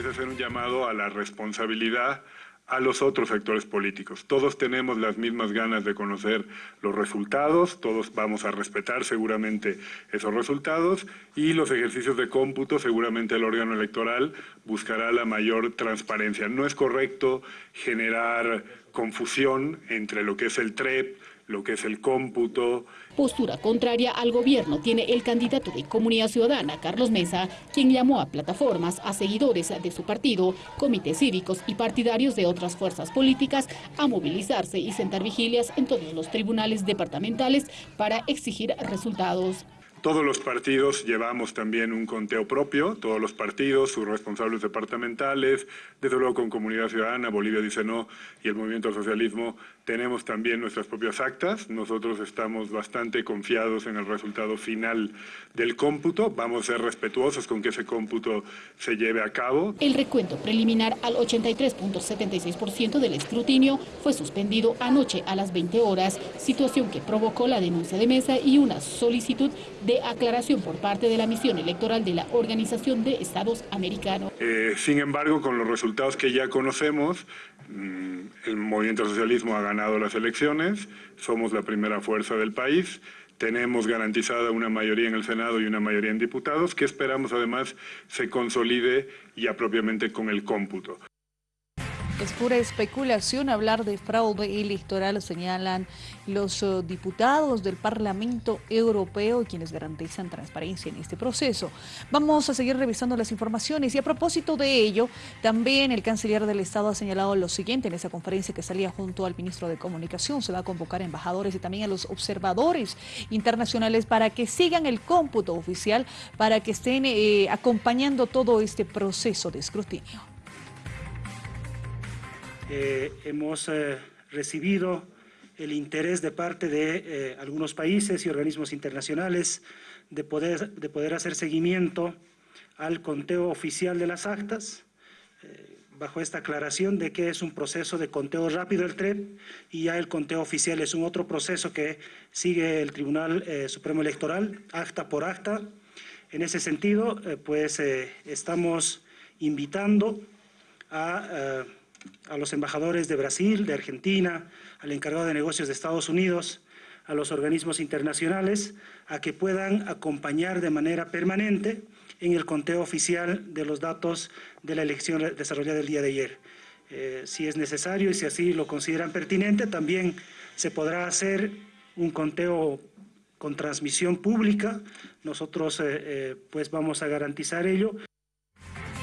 es hacer un llamado a la responsabilidad a los otros sectores políticos. Todos tenemos las mismas ganas de conocer los resultados, todos vamos a respetar seguramente esos resultados y los ejercicios de cómputo, seguramente el órgano electoral buscará la mayor transparencia. No es correcto generar confusión entre lo que es el TREP, lo que es el cómputo. Postura contraria al gobierno tiene el candidato de Comunidad Ciudadana, Carlos Mesa, quien llamó a plataformas, a seguidores de su partido, comités cívicos y partidarios de otras fuerzas políticas a movilizarse y sentar vigilias en todos los tribunales departamentales para exigir resultados. Todos los partidos llevamos también un conteo propio, todos los partidos, sus responsables departamentales, desde luego con Comunidad Ciudadana, Bolivia dice no y el Movimiento Socialismo tenemos también nuestras propias actas. Nosotros estamos bastante confiados en el resultado final del cómputo. Vamos a ser respetuosos con que ese cómputo se lleve a cabo. El recuento preliminar al 83.76% del escrutinio fue suspendido anoche a las 20 horas, situación que provocó la denuncia de mesa y una solicitud de aclaración por parte de la misión electoral de la Organización de Estados Americanos. Eh, sin embargo, con los resultados que ya conocemos, mm, el movimiento socialismo ha ganado las elecciones, somos la primera fuerza del país, tenemos garantizada una mayoría en el Senado y una mayoría en diputados, que esperamos además se consolide ya propiamente con el cómputo. Es pura especulación hablar de fraude electoral, señalan los eh, diputados del Parlamento Europeo, quienes garantizan transparencia en este proceso. Vamos a seguir revisando las informaciones y a propósito de ello, también el canciller del Estado ha señalado lo siguiente en esa conferencia que salía junto al ministro de Comunicación. Se va a convocar a embajadores y también a los observadores internacionales para que sigan el cómputo oficial, para que estén eh, acompañando todo este proceso de escrutinio. Eh, hemos eh, recibido el interés de parte de eh, algunos países y organismos internacionales de poder, de poder hacer seguimiento al conteo oficial de las actas, bajo esta aclaración de que es un proceso de conteo rápido el TREP y ya el conteo oficial es un otro proceso que sigue el Tribunal Supremo Electoral, acta por acta. En ese sentido, pues estamos invitando a a los embajadores de Brasil, de Argentina, al encargado de negocios de Estados Unidos, a los organismos internacionales, a que puedan acompañar de manera permanente en el conteo oficial de los datos de la elección desarrollada el día de ayer. Eh, si es necesario y si así lo consideran pertinente, también se podrá hacer un conteo con transmisión pública. Nosotros eh, eh, pues vamos a garantizar ello.